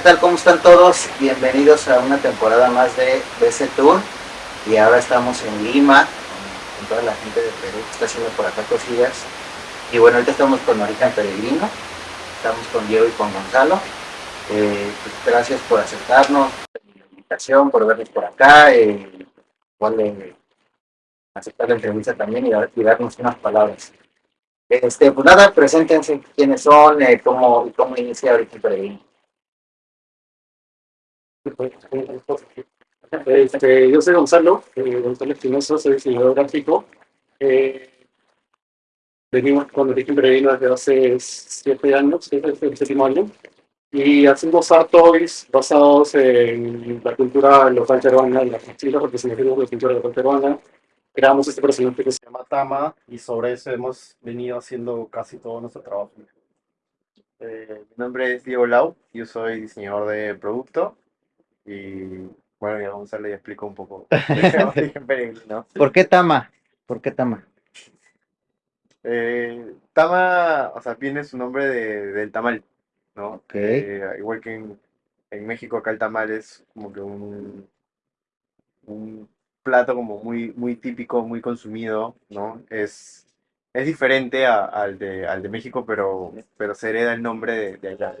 ¿qué tal? ¿Cómo están todos? Bienvenidos a una temporada más de BC Tour. Y ahora estamos en Lima, con, toda la gente de Perú que está haciendo por acá cosillas. Y bueno, ahorita estamos con Origen Peregrino, estamos con Diego y con Gonzalo. Eh, pues, gracias por aceptarnos, la invitación, por vernos por acá. Eh, aceptar la entrevista también y, darnos unas palabras. Este, pues nada, preséntense quiénes son, eh, cómo, cómo inicia Origen Peregrino. Este, yo soy Gonzalo, eh, Gonzalo Espinosa, soy diseñador gráfico. Eh, venimos con Origen Peregrino desde hace siete años, es el séptimo año, y hacemos art basados en la cultura local peruana, en las mochilas representativas de la cultura local peruana. Creamos este personaje que se llama Tama, y sobre eso hemos venido haciendo casi todo nuestro trabajo. Eh, mi nombre es Diego Lau, yo soy diseñador de producto y bueno, ya Gonzalo ya explicó un poco. ¿Por qué Tama? ¿Por qué Tama? Eh, Tama, o sea, viene su nombre de, del tamal, ¿no? Okay. Eh, igual que en, en, México acá el tamal es como que un, un plato como muy, muy típico, muy consumido, ¿no? Es, es diferente a, al, de, al de México, pero, pero se hereda el nombre de, de allá.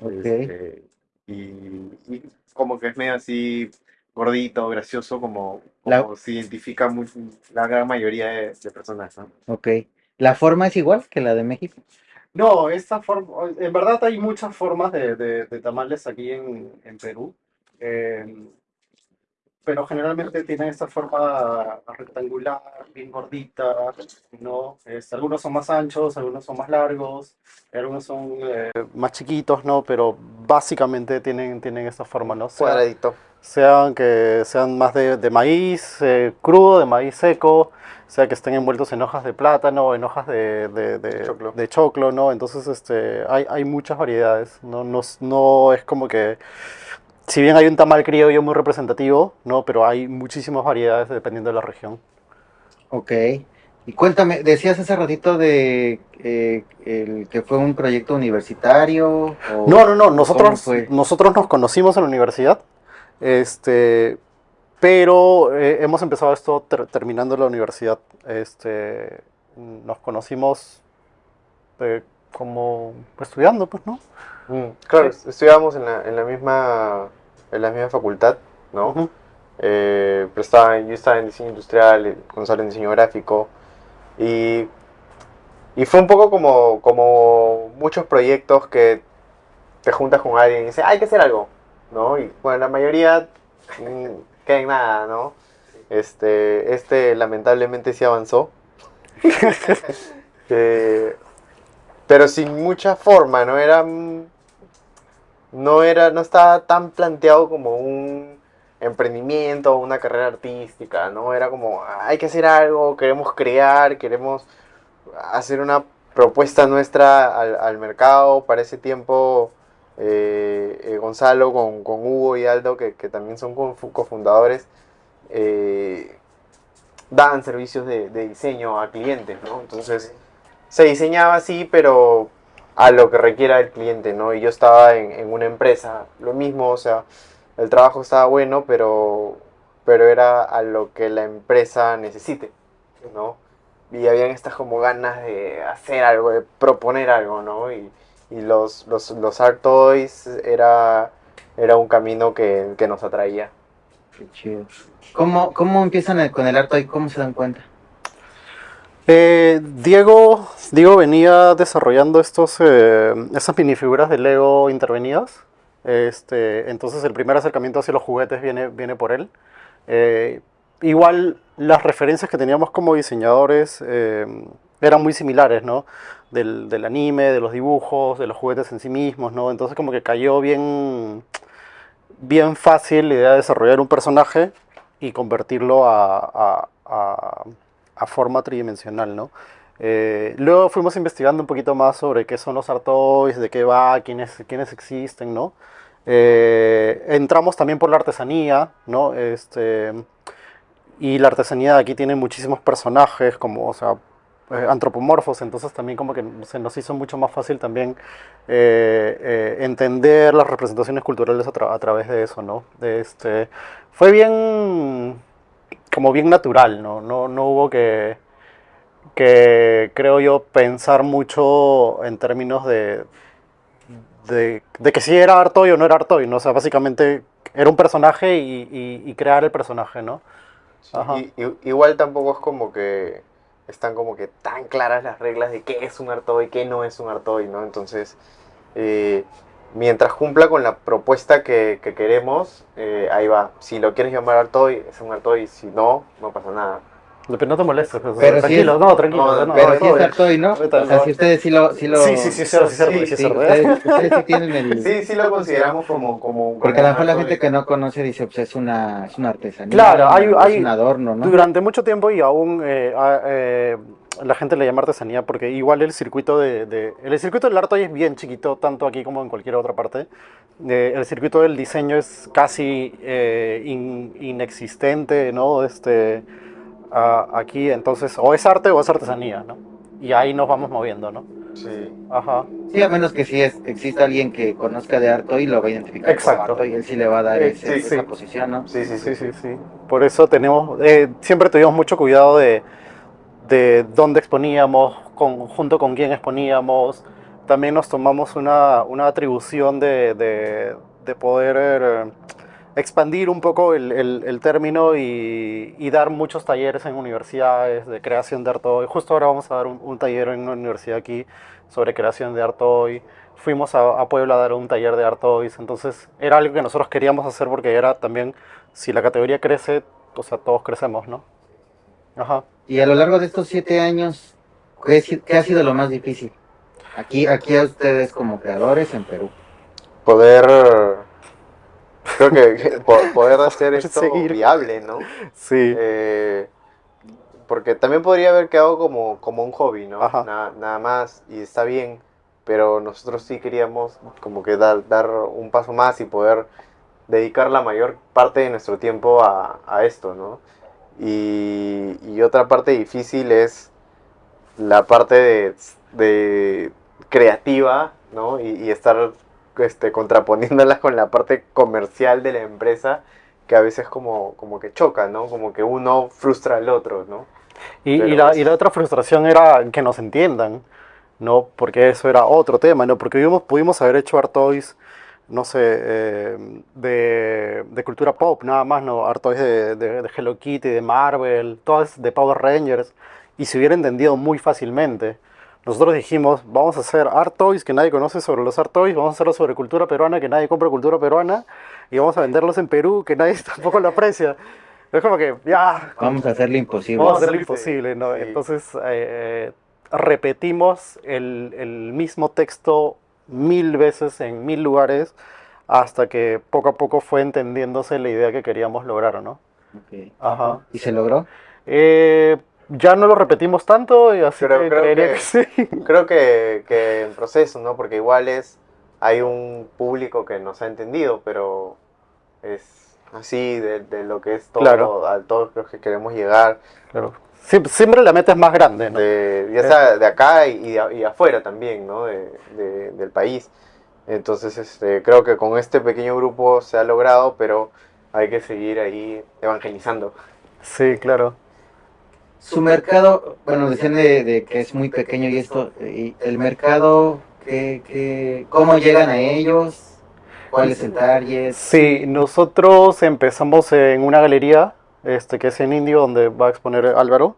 Okay. Este, y, como que es medio así gordito, gracioso, como, como se identifica muy, la gran mayoría de, personas. ¿no? Ok. ¿La forma es igual que la de México? No, esta forma, en verdad hay muchas formas de, de, tamales aquí en, en Perú. Eh, pero generalmente tienen esta forma rectangular, bien gordita, ¿no? Este, algunos son más anchos, algunos son más largos, algunos son eh, más chiquitos, ¿no? Pero básicamente tienen, tienen esta forma, ¿no? Cuadradito. Sean que sean más de, de maíz eh, crudo, de maíz seco, sea que estén envueltos en hojas de plátano, en hojas de, de, de, choclo. de choclo, ¿no? Entonces este, hay, hay muchas variedades, ¿no? No, no es como que si bien hay un tamal criollo muy representativo, ¿no? Pero hay muchísimas variedades dependiendo de la región. Ok. Y cuéntame, decías hace ratito de eh, el, que fue un proyecto universitario. no, no, no. Nosotros, nosotros nos conocimos en la universidad. Este, pero eh, hemos empezado esto terminando la universidad. Este, nos conocimos eh, como estudiando, pues, ¿no? Mm, claro, estudiábamos en la, en la misma en la misma facultad, ¿no? Eh, pero estaba, yo estaba en diseño industrial, Gonzalo en diseño gráfico, y, y fue un poco como, como muchos proyectos que te juntas con alguien y dices, hay que hacer algo, ¿no? Y bueno, la mayoría mm, queda en nada, ¿no? Este, este lamentablemente sí avanzó. Eh, pero sin mucha forma, ¿no? Era no era, no estaba tan planteado como un emprendimiento una carrera artística, ¿no? Era como, hay que hacer algo, queremos crear, queremos hacer una propuesta nuestra al, mercado. Para ese tiempo, eh, eh, Gonzalo con, Hugo y Aldo, que, también son cofundadores, eh, daban servicios de, de, diseño a clientes, ¿no? Entonces, se diseñaba así, pero a lo que requiera el cliente, ¿no? Y yo estaba en, una empresa, lo mismo, o sea, el trabajo estaba bueno, pero, pero era a lo que la empresa necesite, ¿no? Y habían estas como ganas de hacer algo, de proponer algo, ¿no? Y, y los, los, los Art Toys era, era un camino que, que nos atraía. Qué chido. ¿Cómo, cómo empiezan con el Art Toy? ¿Cómo se dan cuenta? Eh, Diego, Diego venía desarrollando estos, eh, esas minifiguras de Lego intervenidas. Este, entonces el primer acercamiento hacia los juguetes viene, viene por él. Eh, igual las referencias que teníamos como diseñadores eran muy similares, ¿no? Del, anime, de los dibujos, de los juguetes en sí mismos, ¿no? Entonces como que cayó bien, bien fácil la idea de desarrollar un personaje y convertirlo a forma tridimensional, ¿no? Eh, luego fuimos investigando un poquito más sobre qué son los artois, de qué va, quiénes, quiénes existen, ¿no? Eh, entramos también por la artesanía, ¿no? Este, y la artesanía de aquí tiene muchísimos personajes, como, o sea, eh, antropomorfos, entonces también como que se nos hizo mucho más fácil también eh, eh, entender las representaciones culturales a, tra- a través de eso, ¿no? Este, fue bien, como bien natural, ¿no? No, no hubo que, que, creo yo, pensar mucho en términos de, de, de que si era Artoy o no era Artoy, ¿no? O sea, básicamente era un personaje y, y- y crear el personaje, ¿no? Y- igual tampoco es como que están como que tan claras las reglas de qué es un Artoy, qué no es un Artoy, ¿no? Entonces, eh, mientras cumpla con la propuesta que, que queremos, eh, ahí va. Si lo quieres llamar Artoy, es un Artoy, si no, no pasa nada. Pero no te molestes. Pero sí tranquilo, es- no, tranquilo. no, no, Pero no, sí todo es. Artoy, ¿no? O sea, si ustedes sí lo... Sí, lo, Sí, sí, sí, es sí, es Sí, sí, es ¿eh? ustedes, ustedes sí tienen el... Sí, sí lo consideramos como... como Porque a lo mejor la gente que no conoce dice, pues es una, es una artesanía. Claro, hay- es hay- un adorno, ¿no? Durante mucho tiempo y aún eh, a- eh, la gente le llama artesanía porque igual el circuito de, de- el circuito del arte hoy es bien chiquito, tanto aquí como en cualquier otra parte. Eh, el circuito del diseño es casi eh, in- inexistente, ¿no? Este, a- aquí, entonces, o es arte o es artesanía, ¿no? Y ahí nos vamos moviendo, ¿no? Sí. Ajá. Sí, a menos que sí es, exista alguien que conozca de Artoy y lo va a identificar Exacto. como Artoy, él sí le va a dar Eh, ese- sí, esa sí. posición, ¿no? Sí, sí, Sí, sí. sí, sí. Por eso tenemos, eh, siempre tuvimos mucho cuidado de, de dónde exponíamos, junto con quién exponíamos. También nos tomamos una, una atribución de, de- de poder eh, expandir un poco el, el- término y, dar muchos talleres en universidades de creación de arte. Justo ahora vamos a dar un, un taller en una universidad aquí sobre creación de arte hoy. Fuimos a, a Puebla a dar un taller de arte hoy. Entonces era algo que nosotros queríamos hacer porque era también, si la categoría crece, o sea, todos crecemos, ¿no? Ajá. Y a lo largo de estos siete años, ¿qué, ha sido lo más difícil? Aquí, aquí a ustedes como creadores en Perú. Poder... Creo que que po- poder hacer esto Seguir. viable, ¿no? Sí. Eh, porque también podría haber quedado como, como un hobby, ¿no? Na- nada más, y está bien, pero nosotros sí queríamos como que dar, dar un paso más y poder dedicar la mayor parte de nuestro tiempo a, a esto, ¿no? Y, y otra parte difícil es la parte de, de creativa, ¿no? Y, y estar este, contraponiéndolas con la parte comercial de la empresa, que a veces como, como que choca, ¿no? Como que uno frustra al otro, ¿no? Y, la, y la otra frustración era que nos entiendan, ¿no? Porque eso era otro tema, ¿no? Porque pudimos, pudimos haber hecho Art Toys, no sé, eh, de, de cultura pop, nada más, ¿no? Art Toys de, de, de Hello Kitty, de Marvel, todas de Power Rangers, y se hubiera entendido muy fácilmente. Nosotros dijimos, vamos a hacer Art Toys que nadie conoce sobre los Art Toys, vamos a hacerlo sobre cultura peruana que nadie compra cultura peruana, y vamos a venderlos en Perú que nadie tampoco lo aprecia. Es como que, ya, Vamos a hacer lo imposible. Vamos a hacer lo Sí, imposible, ¿no? sí. Entonces eh, repetimos el, el mismo texto mil veces en mil lugares hasta que poco a poco fue entendiéndose la idea que queríamos lograr, ¿no? Ok. Ajá. ¿Y se logró? Eh, ya no lo repetimos tanto y así Creo- que creo creería que- que sí. Creo que, que en proceso, ¿no? Porque igual es, hay un público que nos ha entendido, pero es así de, de lo que es todo, Claro. a todos los que queremos llegar, Claro. Siempre, siempre la meta es más grande, ¿no? de, ya sea de acá y, y de- y afuera también, ¿no? De, de- del país. Entonces, este, creo que con este pequeño grupo se ha logrado, pero hay que seguir ahí evangelizando. Sí, claro. Su mercado, bueno, decían de, de que es muy pequeño y esto, y el mercado, ¿qué, qué, ¿cómo llegan a ellos? ¿Cuál es el target? Sí, nosotros empezamos en una galería, este, que es en Indio, donde va a exponer Álvaro.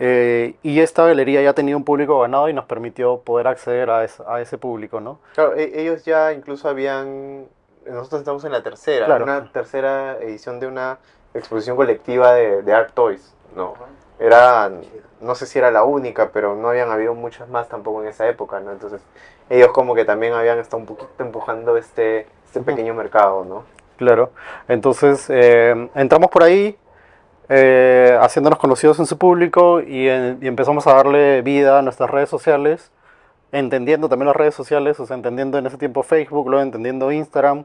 eh, y esta galería ya tenía un público ganado y nos permitió poder acceder a, es- a ese público, ¿no? Claro, e- ellos ya incluso habían, nosotros estamos en la tercera, Claro. una tercera edición de una exposición colectiva de, de Art Toys, ¿no? Era, no sé si era la única, pero no habían habido muchas más tampoco en esa época, ¿no? Entonces, ellos como que también habían estado un poquito empujando este, este pequeño mercado, ¿no? Claro. Entonces, eh, entramos por ahí, eh, haciéndonos conocidos en su público y, empezamos a darle vida a nuestras redes sociales, entendiendo también las redes sociales, o sea, entendiendo en ese tiempo Facebook, luego entendiendo Instagram,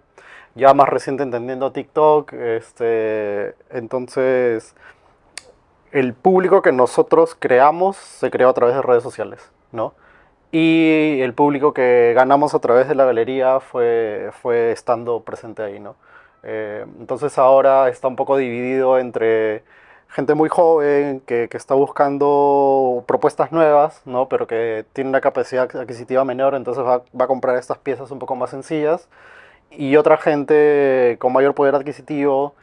ya más reciente entendiendo TikTok, este, entonces el público que nosotros creamos se creó a través de redes sociales, ¿no? Y el público que ganamos a través de la galería fue, fue estando presente ahí, ¿no? Eh, entonces ahora está un poco dividido entre gente muy joven que, que, está buscando propuestas nuevas, ¿no? pero que tiene una capacidad adquisitiva menor, entonces va, va, a comprar estas piezas un poco más sencillas, y otra gente con mayor poder adquisitivo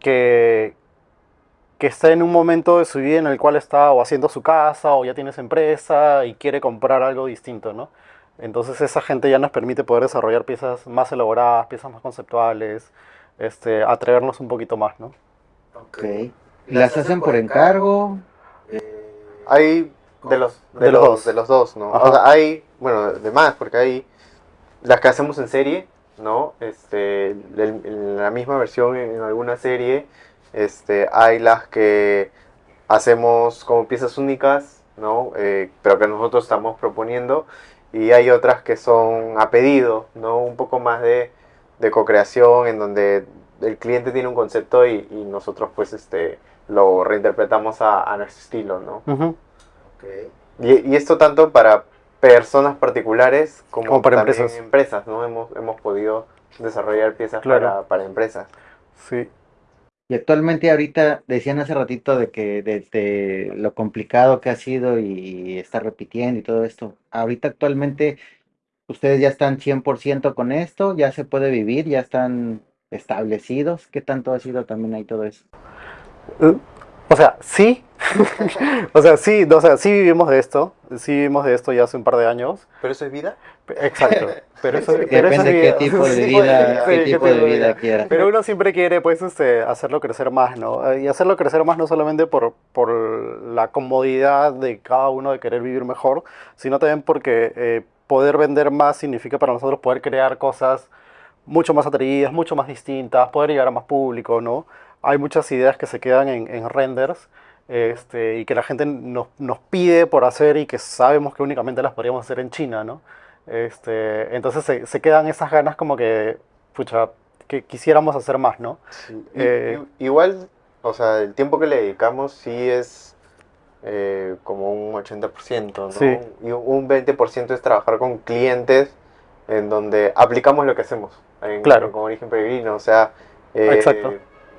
que, que está en un momento de su vida en el cual está o haciendo su casa o ya tiene su empresa y quiere comprar algo distinto, ¿no? Entonces esa gente ya nos permite poder desarrollar piezas más elaboradas, piezas más conceptuales, este, atrevernos un poquito más, ¿no? Ok. ¿Las hacen por encargo? Hay de los, de, de los, dos. de los dos, ¿no? O sea, hay, bueno, de más, porque hay las que hacemos en serie, ¿no? Este, en la misma versión en alguna serie, este, hay las que hacemos como piezas únicas, ¿no? Eh, pero que nosotros estamos proponiendo, y hay otras que son a pedido, ¿no? Un poco más de, de co-creación, en donde el cliente tiene un concepto y, y nosotros pues este lo reinterpretamos a, a nuestro estilo, ¿no? Uh -huh. okay. y, y, esto tanto para personas particulares como, como para también empresas. empresas, ¿no? Hemos, hemos podido desarrollar piezas Claro. para, para empresas. Sí. Y actualmente ahorita decían hace ratito de que desde lo complicado que ha sido y estar repitiendo y todo esto, ahorita actualmente ustedes ya están 100% con esto, ya se puede vivir, ya están establecidos, ¿qué tanto ha sido también ahí todo eso? Uh, O sea, sí. o sea, sí, o sea, sí vivimos de esto. Sí vivimos de esto ya hace un par de años. ¿Pero eso es vida? Exacto. Pero eso, pero eso Depende es qué vida. tipo de vida, sí, qué tipo de vida vida. quieras. Pero uno siempre quiere, pues, este, hacerlo crecer más, ¿no? Eh, Y hacerlo crecer más no solamente por, por la comodidad de cada uno de querer vivir mejor, sino también porque eh, poder vender más significa para nosotros poder crear cosas mucho más atrevidas, mucho más distintas, poder llegar a más público, ¿no? Hay muchas ideas que se quedan en, en renders este, y que la gente nos, nos pide por hacer y que sabemos que únicamente las podríamos hacer en China, ¿no? Este, entonces se, se quedan esas ganas como que, pucha, que quisiéramos hacer más, ¿no? Sí. Eh, igual, o sea, el tiempo que le dedicamos sí es eh, como un 80%, ¿no? Sí. Y un 20% es trabajar con clientes en donde aplicamos lo que hacemos en, Claro. con Origen Peregrino, o sea, eh, Exacto.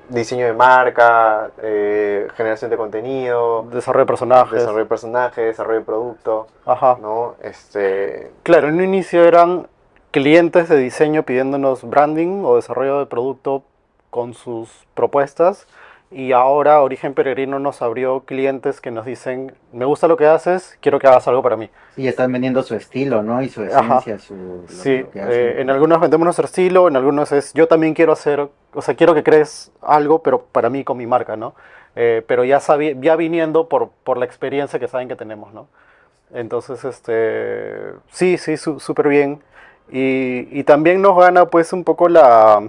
diseño de marca, eh, generación de contenido, Desarrollo de personajes. desarrollo de personajes, desarrollo de producto, Ajá. ¿no? Este, Claro, en un inicio eran clientes de diseño pidiéndonos branding o desarrollo de producto con sus propuestas y ahora Origen Peregrino nos abrió clientes que nos dicen, me gusta lo que haces, quiero que hagas algo para mí. Sí, están vendiendo su estilo, ¿no? Y su Ajá. esencia, su... Sí, que eh, en algunos vendemos nuestro estilo, en algunos es yo también quiero hacer, o sea, quiero que crees algo, pero para mí con mi marca, ¿no? Eh, pero ya, ya viniendo por, por la experiencia que saben que tenemos, ¿no? Entonces, este, sí, sí, su- súper bien. Y, y también nos gana pues un poco la,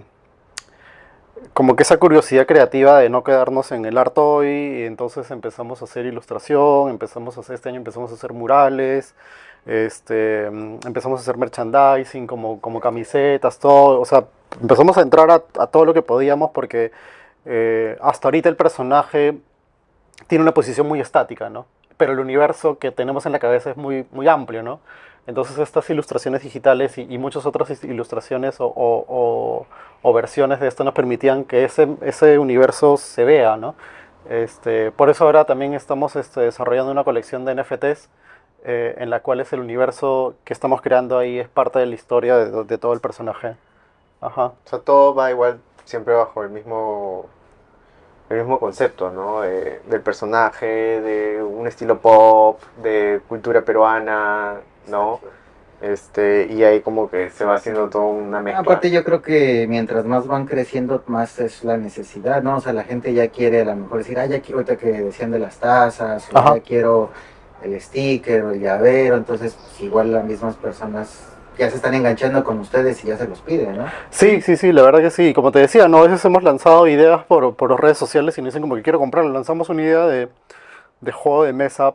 como que esa curiosidad creativa de no quedarnos en el art hoy, y entonces empezamos a hacer ilustración, empezamos a hacer, este año empezamos a hacer murales, este, empezamos a hacer merchandising como, como camisetas, todo, o sea, empezamos a entrar a, a todo lo que podíamos porque eh, hasta ahorita el personaje tiene una posición muy estática, ¿no? Pero el universo que tenemos en la cabeza es muy, muy amplio, ¿no? Entonces estas ilustraciones digitales y, y muchas otras ilustraciones o versiones de esto nos permitían que ese, ese universo se vea, ¿no? Este, por eso ahora también estamos este, desarrollando una colección de NFTs eh, en la cual es el universo que estamos creando ahí es parte de la historia de, de todo el personaje. Ajá. O sea, todo va igual, siempre bajo el mismo, el mismo concepto, ¿no? De- del personaje, de un estilo pop, de cultura peruana, ¿no? Este, y ahí como que se va haciendo toda una mezcla. Aparte yo creo que mientras más van creciendo, más es la necesidad, ¿no? O sea, la gente ya quiere a lo mejor decir, ah, ya quiero ahorita que decían de las tazas, o ya quiero el sticker o el llavero, entonces pues, igual las mismas personas ya se están enganchando con ustedes y ya se los piden, ¿no? Sí, sí, sí, la verdad que sí. Como te decía, ¿no? a veces hemos lanzado ideas por, por redes sociales y nos dicen como que quiero comprarlo. Lanzamos una idea de, de juego de mesa,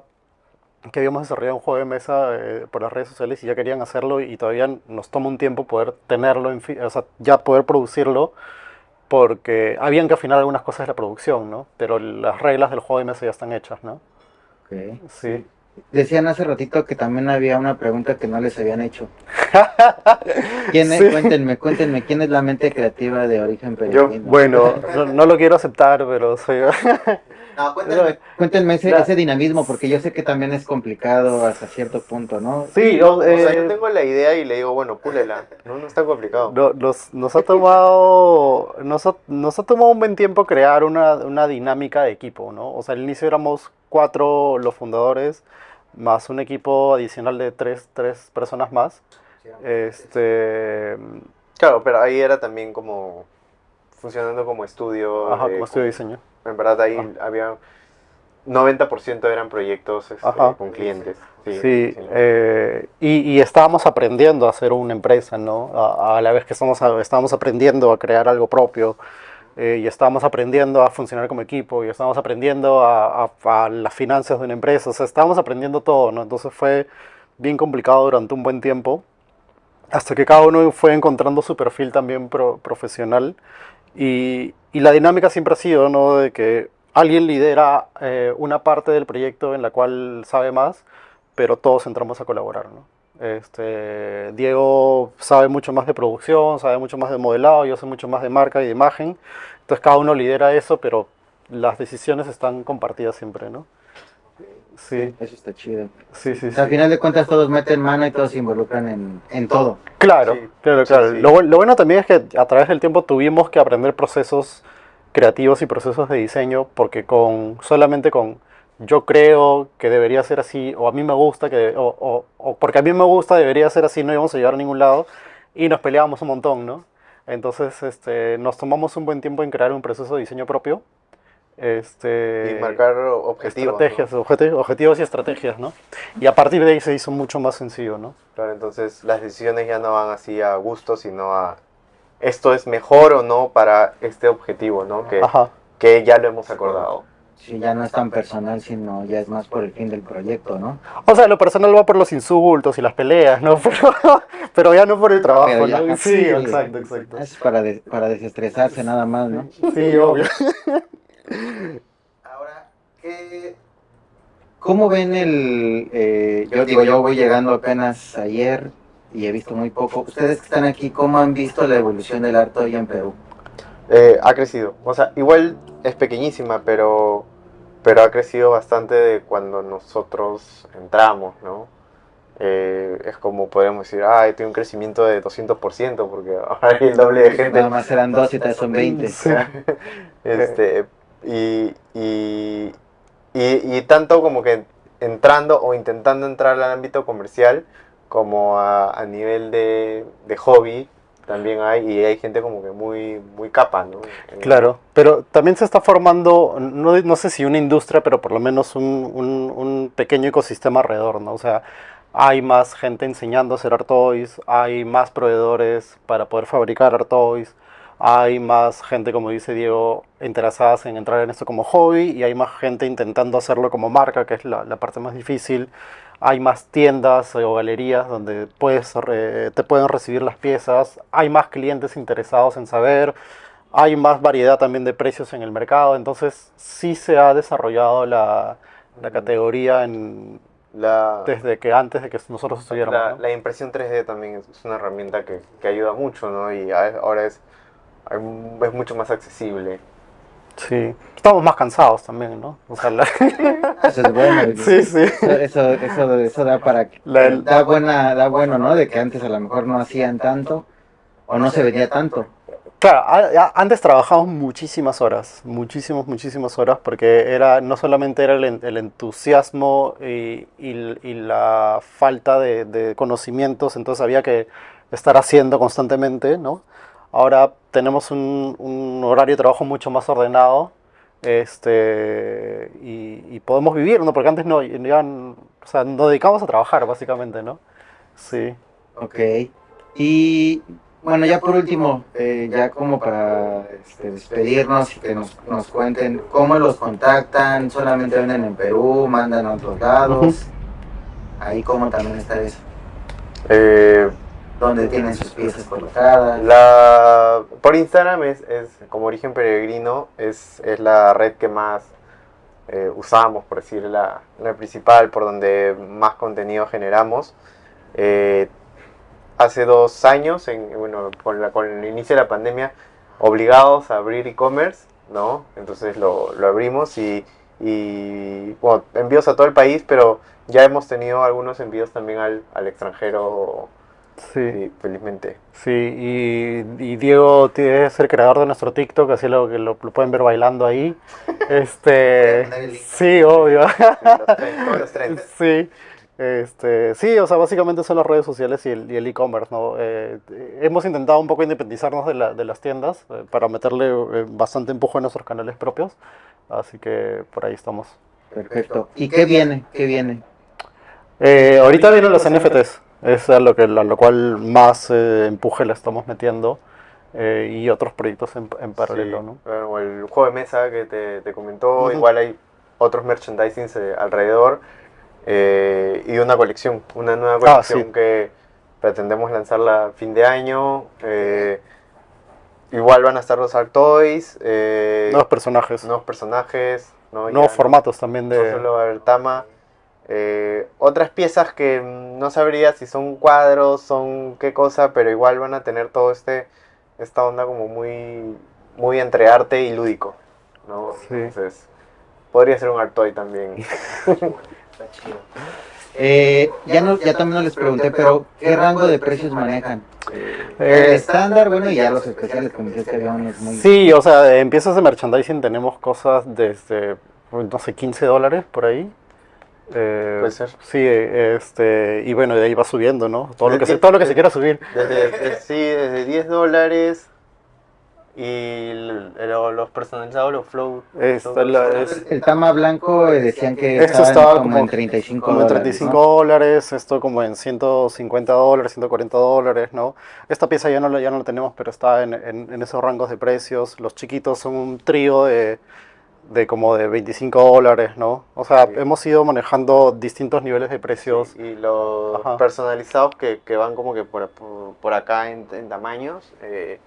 que habíamos desarrollado un juego de mesa eh, por las redes sociales y ya querían hacerlo y todavía nos toma un tiempo poder tenerlo, en o sea, ya poder producirlo, porque habían que afinar algunas cosas de la producción, ¿no? Pero las reglas del juego de mesa ya están hechas, ¿no? Ok. Sí. Decían hace ratito que también había una pregunta que no les habían hecho. ¿Quién es? Sí. Cuéntenme, cuéntenme, ¿quién es la mente creativa de origen peregrino? Bueno, no, no lo quiero aceptar, pero soy... No, Pero cuéntame. cuéntenme ese, La- ese dinamismo, porque yo sé que también es complicado hasta cierto punto, ¿no? Sí, yo, O sea, yo eh, tengo la idea y le digo, bueno, púlela. No, no es tan complicado. no- nos, nos ha tomado nos ha, nos ha tomado un buen tiempo crear una, una dinámica de equipo, ¿no? O sea, al inicio éramos cuatro los fundadores, más un equipo adicional de tres, tres personas más. Este, Claro, pero ahí era también como funcionando como estudio. ajá, de- como estudio de diseño. En verdad ahí Ah. había 90% eran proyectos Ajá. con clientes. Sí, Sí, sí. eh, y, y estábamos aprendiendo a hacer una empresa, ¿no? A, a la vez que estamos, a- estábamos aprendiendo a crear algo propio, eh, y estábamos aprendiendo a funcionar como equipo, y estábamos aprendiendo a, a- a las finanzas de una empresa, o sea, estábamos aprendiendo todo, ¿no? Entonces fue bien complicado durante un buen tiempo, hasta que cada uno fue encontrando su perfil también pro- profesional, y, y la dinámica siempre ha sido, ¿no? De que alguien lidera eh, una parte del proyecto en la cual sabe más, pero todos entramos a colaborar, ¿no? Este, Diego sabe mucho más de producción, sabe mucho más de modelado, yo sé mucho más de marca y de imagen, entonces cada uno lidera eso, pero las decisiones están compartidas siempre, ¿no? Sí, Eso está chido. sí, sí. O sea, al sí. final de cuentas todos meten mano y todos se involucran en, en todo. Claro, Sí, claro, claro. sí. Lo, lo bueno también es que a través del tiempo tuvimos que aprender procesos creativos y procesos de diseño, porque con solamente con yo creo que debería ser así, o a mí me gusta, que, o, o- o porque a mí me gusta debería ser así, no íbamos a llegar a ningún lado, y nos peleábamos un montón, ¿no? Entonces este, nos tomamos un buen tiempo en crear un proceso de diseño propio. Este, Y marcar objetivos. ¿no? estrategias, objeti- objetivos y estrategias, ¿no? Y a partir de ahí se hizo mucho más sencillo, ¿no? Claro, entonces las decisiones ya no van así a gusto, sino a esto es mejor o no para este objetivo, ¿no? Que, Ajá. que ya lo hemos acordado. Sí, ya no es tan personal, sino ya es más por el fin del proyecto, ¿no? O sea, lo personal va por los insultos y las peleas, ¿no? Pero, pero ya no por el trabajo, ya- ¿no? Sí, exacto, exacto. Es para, de- para desestresarse nada más, ¿no? Sí, obvio. Ahora, ¿qué, ¿Cómo ven el... eh, yo digo, yo voy llegando apenas ayer y he visto muy poco. Ustedes que están aquí, ¿cómo han visto la evolución del arte hoy en Perú? Eh, ha crecido. O sea, igual es pequeñísima, pero, pero ha crecido bastante de cuando nosotros entramos, ¿no? Eh, es como podemos decir, ah, tiene un crecimiento de 200% porque ahora hay el doble de gente. Nada más eran dos y tal son 20. Sí. Este, y, y, y, y tanto como que entrando o intentando entrar al ámbito comercial como a, a nivel de, de hobby también hay y hay gente como que muy muy capa, ¿no? Claro, pero también se está formando, no, no sé si una industria, pero por lo menos un, un- un pequeño ecosistema alrededor, ¿no? O sea, hay más gente enseñando a hacer art toys, hay más proveedores para poder fabricar art toys, hay más gente, como dice Diego, interesadas en entrar en esto como hobby y hay más gente intentando hacerlo como marca, que es la, la parte más difícil. Hay más tiendas o galerías donde puedes, re- te pueden recibir las piezas, hay más clientes interesados en saber, hay más variedad también de precios en el mercado, entonces sí se ha desarrollado la, la categoría en, La, desde que antes de que nosotros estuviéramos. la, ¿no? la impresión 3D también es, una herramienta que, que ayuda mucho, ¿no? Y a- ahora es, es mucho más accesible. Sí, estamos más cansados también, ¿no? O sea, la- Eso es bueno. sí, sí. Eso, eso, eso, da para... La- da, buena, da bueno, ¿no? De que antes a lo mejor no hacían tanto o no se vendía tanto. Claro, a- a- antes trabajamos muchísimas horas, muchísimas, muchísimas horas, porque era no solamente era el, el entusiasmo y, y- y la falta de, de conocimientos, entonces había que estar haciendo constantemente, ¿no? Ahora tenemos un, un horario de trabajo mucho más ordenado, este, y, y podemos vivir, ¿no? Porque antes no, ya, o sea, nos dedicamos a trabajar, básicamente, ¿no? Sí. Ok. Y bueno, ya por último, eh, ya como para este, despedirnos y que nos, nos cuenten cómo los contactan, solamente venden en Perú, mandan a otros lados. Ahí cómo también está eso. Eh, dónde tienen sus piezas colocadas. La, por Instagram es, es como Origen Peregrino, es, es la red que más eh, usamos, por decir, la, la principal, por donde más contenido generamos. Eh, hace dos años, en, bueno, con, la, con el inicio de la pandemia, obligados a abrir e-commerce, ¿no? Entonces lo, lo abrimos y, y, bueno, envíos a todo el país, pero ya hemos tenido algunos envíos también al, al extranjero, Sí, sí, felizmente. sí, y, y Diego tiene- es el creador de nuestro TikTok, así lo, que lo, lo pueden ver bailando ahí. Este, sí, obvio. Sí, este, sí, o sea, básicamente son las redes sociales y el y e-commerce, ¿no? Eh, hemos intentado un poco independizarnos de, la- de las tiendas eh, para meterle eh, bastante empuje a nuestros canales propios, así que por ahí estamos. Perfecto. ¿Y qué viene? ¿Qué viene? Eh, ahorita vienen los NFTs, es a lo, que, a lo cual más eh, empuje le estamos metiendo eh, y otros proyectos en, en paralelo, Sí, ¿no? el juego de mesa que te, te comentó, igual hay otros merchandisings eh, alrededor eh, y una colección, una nueva Ah, colección sí. que pretendemos lanzarla a fin de año. igual van a estar los Art Toys, Nuevos personajes, nuevos personajes, ¿no? nuevos Ya formatos también de... no solo Tama. Eh, otras piezas que no sabría si son cuadros, son qué cosa, pero igual van a tener todo este esta onda como muy muy entre arte y lúdico, ¿no? Sí. Entonces podría ser un art toy también. Está chido. Eh, ya, no, ya también no les pregunté, pero ¿qué rango de precios manejan? Eh, El estándar, bueno, y ya los especiales, como dices que había unos muy... Sí, o sea, en piezas de merchandising tenemos cosas desde, pues, no sé, 15 dólares por ahí. Eh, Puede ser. Sí, este, y bueno, de ahí va subiendo, ¿no? Todo lo que se, Desde- todo lo que se quiera subir. Desde, de- sí, desde 10 dólares y el- el- los personalizados, los flow. Esta la- es- El Tama Blanco eh, decían que Esto estaba, estaba como, como- en 35 Como dólares, 35 ¿no? dólares, esto como en 150 dólares, 140 dólares, ¿no? Esta pieza ya no, la- ya no la tenemos, pero está en, en- en esos rangos de precios. Los chiquitos son un trío de, de como de 25 dólares, ¿no? O sea, Sí. hemos ido manejando distintos niveles de precios. Sí, y los Ajá. personalizados que, que van como que por, por, por acá en, en tamaños, eh,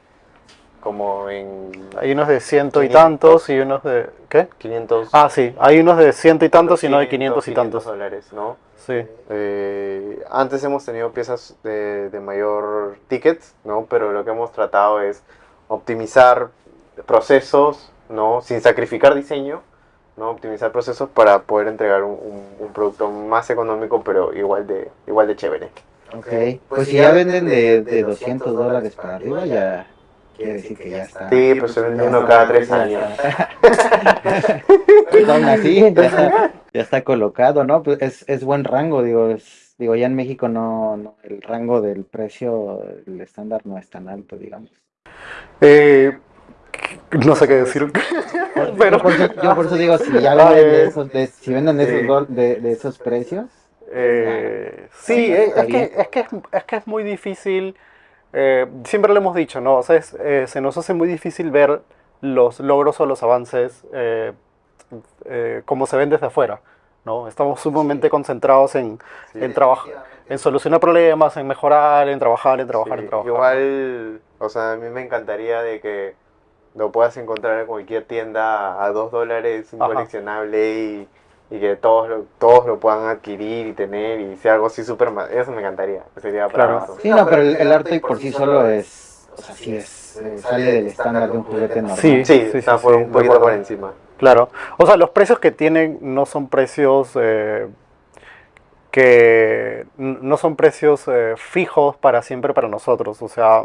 como en Hay unos de ciento y 500. tantos y unos de... ¿Qué? 500. Ah, sí, hay unos de ciento y tantos y no de 500 y 500 tantos. dólares, ¿no? Sí, Eh, antes hemos tenido piezas de, de mayor ticket, ¿no? Pero lo que hemos tratado es optimizar procesos, ¿no? Sin sacrificar diseño, ¿no? Optimizar procesos para poder entregar un, un- un producto más económico, pero igual de, igual de chévere. Ok, pues si ya venden de, de 200 dólares para arriba, ya quiere decir que ya está. Sí, pues se vende uno cada tres años. Pues aún así, ya está, ya está colocado, ¿no? Pues es, es buen rango, digo, es, digo, ya en México no, no, el rango del precio, el estándar no es tan alto, digamos. Eh, no sé qué decir. Pero, yo, por eso, yo por eso digo, si ya venden de eh, esos, de- si venden de esos, de, de esos precios, Eh, sí, es, es que, es, que es, es que es muy difícil, eh, siempre lo hemos dicho, ¿no? O sea, es, eh, se nos hace muy difícil ver los logros o los avances eh, eh, como se ven desde afuera, ¿no? Estamos sumamente concentrados en, Sí. en, trabajar, en solucionar problemas, en mejorar, en trabajar, en trabajar, Sí, en trabajar. Igual, o sea, a mí me encantaría de que lo puedas encontrar en cualquier tienda a dos dólares, un Ajá. coleccionable y, y que todos lo, todos lo puedan adquirir y tener y sea algo así súper... Eso me encantaría, sería para Claro. sí, no, pero el, el arte por sí solo es, o sea, sí es, eh, sale del estándar de un juguete normal. Sí. Sí, está por sí, un poquito por encima. Claro. O sea, los precios que tienen no son precios eh, que no son precios eh, fijos para siempre para nosotros. O sea,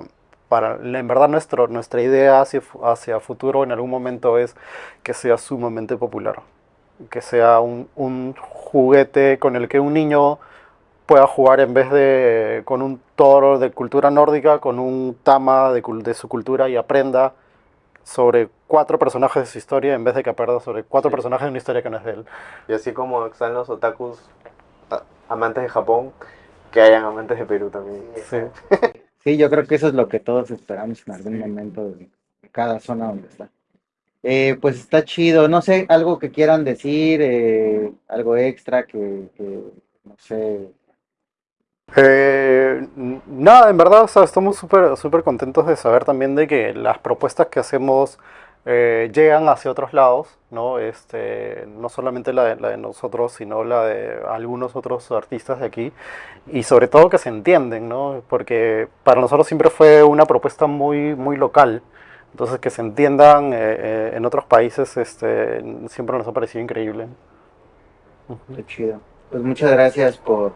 para, en verdad nuestro, nuestra idea hacia, hacia futuro en algún momento es que sea sumamente popular. Que sea un, un juguete con el que un niño pueda jugar en vez de con un toro de cultura nórdica, con un tama de, de su cultura y aprenda sobre cuatro personajes de su historia en vez de que aprenda sobre cuatro Sí. personajes de una historia que no es de él. Y así como están los otakus amantes de Japón, que hayan amantes de Perú también. Sí. Sí, yo creo que eso es lo que todos esperamos en algún momento de cada zona donde está. Eh, pues está chido, no sé, algo que quieran decir, eh, algo extra que, que, no sé, Eh, nada, en verdad, o sea, estamos súper súper contentos de saber también de que las propuestas que hacemos eh, llegan hacia otros lados, ¿no? Este, no solamente la de, la de nosotros, sino la de algunos otros artistas de aquí, y sobre todo que se entienden, ¿no? Porque para nosotros siempre fue una propuesta muy, muy local, entonces que se entiendan eh, eh, en otros países, este, siempre nos ha parecido increíble. Qué chido. Pues muchas gracias por,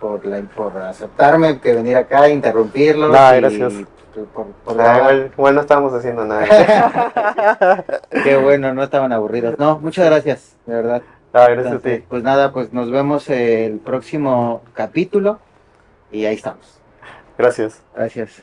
por, la, por aceptarme, que venir acá, interrumpirlos. Nada, y gracias. Por- por- O por sea, grabar. igual, igual no estábamos haciendo nada. Qué bueno, no estaban aburridos. No, muchas gracias, de verdad. Ah, gracias a ti. pues nada, pues nos vemos el próximo capítulo y ahí estamos. Gracias. Gracias.